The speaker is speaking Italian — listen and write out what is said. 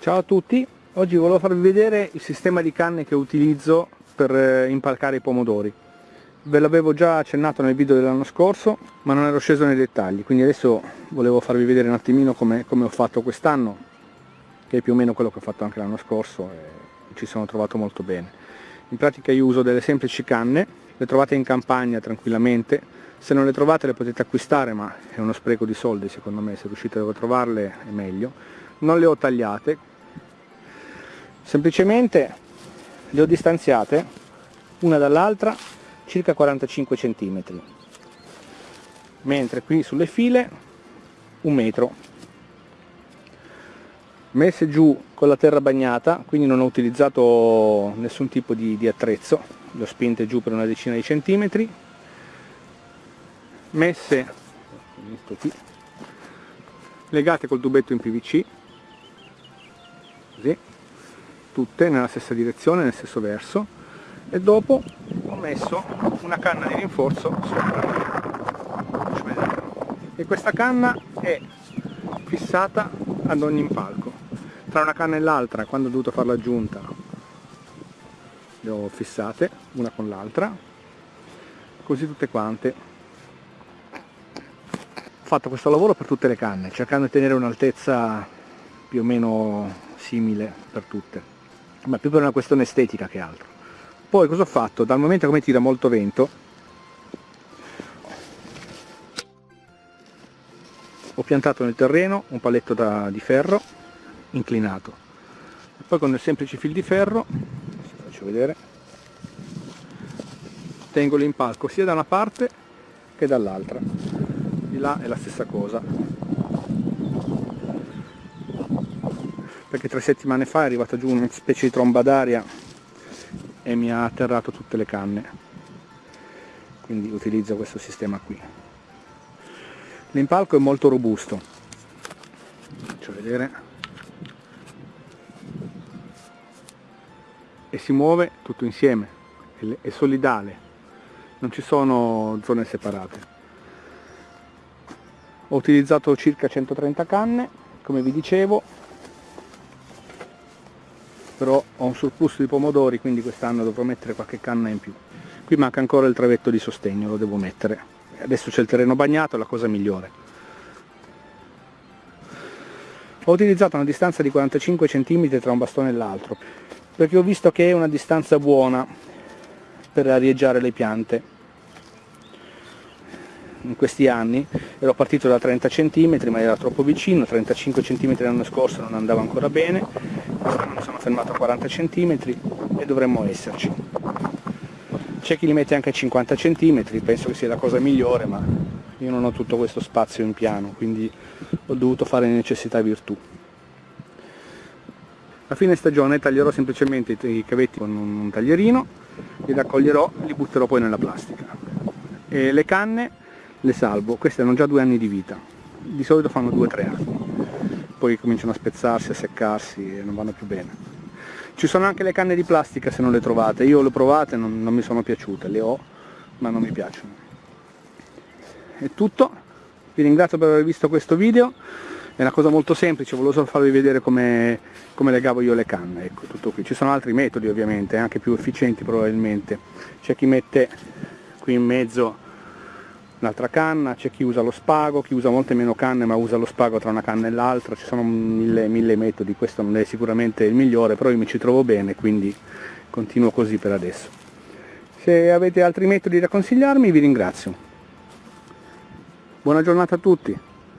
Ciao a tutti, oggi volevo farvi vedere il sistema di canne che utilizzo per eh, impalcare i pomodori. Ve l'avevo già accennato nel video dell'anno scorso, ma non ero sceso nei dettagli, quindi adesso volevo farvi vedere un attimino come, come ho fatto quest'anno, che è più o meno quello che ho fatto anche l'anno scorso e ci sono trovato molto bene. In pratica io uso delle semplici canne, le trovate in campagna tranquillamente, se non le trovate le potete acquistare ma è uno spreco di soldi secondo me, se riuscite a trovarle è meglio. Non le ho tagliate, semplicemente le ho distanziate una dall'altra circa 45 cm mentre qui sulle file un metro. Messe giù con la terra bagnata quindi non ho utilizzato nessun tipo di, di attrezzo le ho spinte giù per una decina di centimetri. Messe legate col tubetto in PVC così tutte nella stessa direzione, nel stesso verso e dopo ho messo una canna di rinforzo sopra e questa canna è fissata ad ogni impalco. Tra una canna e l'altra quando ho dovuto fare l'aggiunta le ho fissate una con l'altra così tutte quante. Ho fatto questo lavoro per tutte le canne cercando di tenere un'altezza più o meno simile per tutte ma più per una questione estetica che altro. Poi cosa ho fatto? Dal momento mi tira molto vento, ho piantato nel terreno un paletto da, di ferro inclinato. Poi con il semplice fil di ferro, faccio vedere, tengo l'impalco sia da una parte che dall'altra. Di là è la stessa cosa. Perché tre settimane fa è arrivata giù una specie di tromba d'aria e mi ha atterrato tutte le canne. Quindi utilizzo questo sistema qui. L'impalco è molto robusto. Faccio vedere. E si muove tutto insieme. È solidale. Non ci sono zone separate. Ho utilizzato circa 130 canne come vi dicevo però ho un surplus di pomodori quindi quest'anno dovrò mettere qualche canna in più. Qui manca ancora il travetto di sostegno lo devo mettere. Adesso c'è il terreno bagnato è la cosa migliore. Ho utilizzato una distanza di 45 cm tra un bastone e l'altro perché ho visto che è una distanza buona per arieggiare le piante. In questi anni ero partito da 30 cm ma era troppo vicino 35 cm l'anno scorso non andava ancora bene sono fermato a 40 cm e dovremmo esserci. C'è chi li mette anche a 50 cm penso che sia la cosa migliore ma io non ho tutto questo spazio in piano quindi ho dovuto fare necessità virtù. A fine stagione taglierò semplicemente i cavetti con un taglierino li raccoglierò li butterò poi nella plastica. E le canne le salvo, queste hanno già due anni di vita, di solito fanno due o tre anni, poi cominciano a spezzarsi, a seccarsi e non vanno più bene. Ci sono anche le canne di plastica se non le trovate, io le ho provate, non, non mi sono piaciute, le ho ma non mi piacciono. È tutto, vi ringrazio per aver visto questo video, è una cosa molto semplice, volevo solo farvi vedere come, come legavo io le canne, ecco, tutto qui. Ci sono altri metodi ovviamente, anche più efficienti probabilmente, c'è chi mette qui in mezzo un'altra canna, c'è chi usa lo spago, chi usa molte meno canne ma usa lo spago tra una canna e l'altra, ci sono mille, mille metodi, questo non è sicuramente il migliore, però io mi ci trovo bene, quindi continuo così per adesso. Se avete altri metodi da consigliarmi vi ringrazio. Buona giornata a tutti!